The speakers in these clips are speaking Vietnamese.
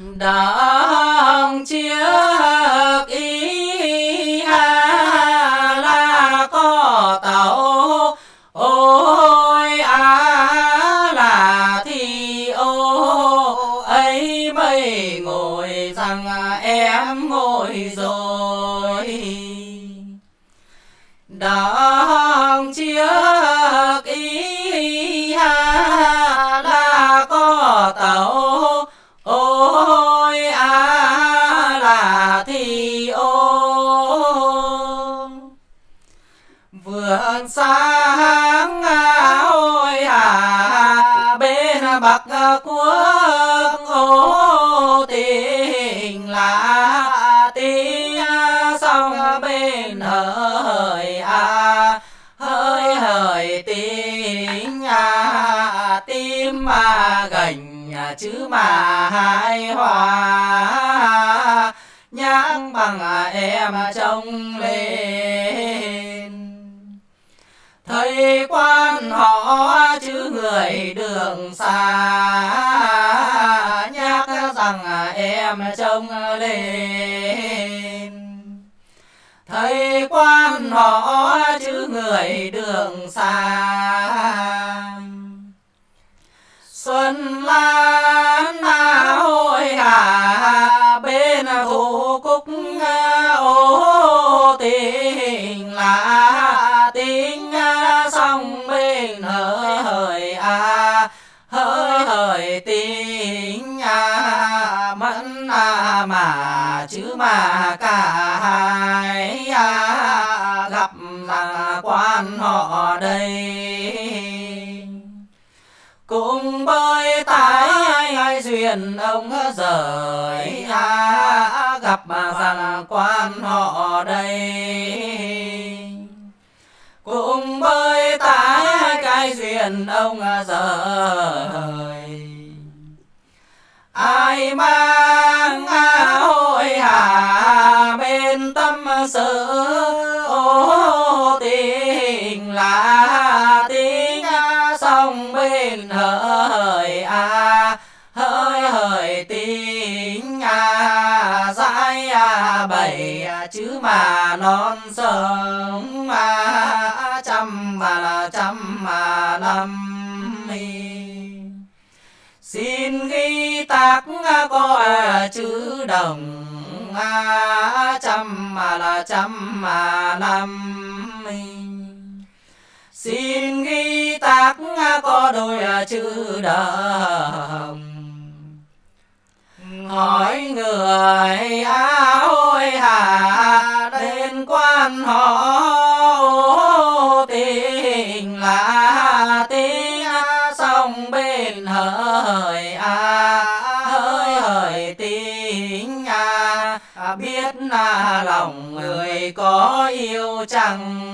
đồng chiếc ý ha là có tàu. Ôi, á là thì ô ấy mây ngồi rằng em ngồi rồi. Thì ô. Vườn sáng à, ôi à bên bắc quốc ô tình là tiếng sông bên hơi à hơi hơi tiếng à tim mà gành à, chữ mà hai hoa nhắc bằng à, em trông lên. Thấy quan họ chứ người đường xa. Nhắc rằng à, em trông lên. Thấy quan họ chứ người đường xa. Xuân lan tình là tình sông à, bên hỡi hỡi à hỡi hỡi tình à mẫn à mà, chứ mà cả hai à gặp là quan họ đây. Cùng bơi tái khuyên ông rời à, gặp mà rằng quan họ đây. Cũng bơi tá cái duyên ông rời. Ai mang bảy à, chữ mà non sông mà trăm mà là trăm mà năm xin ghi tác à, coi à, chữ đồng à, trăm mà là trăm mà năm xin ghi tác có đôi chữ đồng. Hỏi người ôi sông hỡi a à hỡi hỡi a. À biết là lòng người có yêu chẳng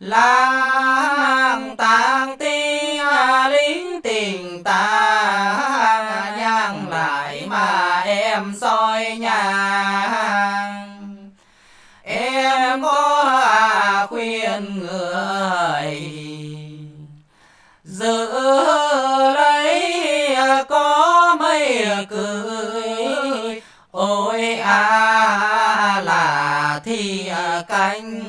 lang tang tiếng lính tình ta nhang lại mà em soi nhang. Em có à khuyên người cưới. Ôi a à là thì cánh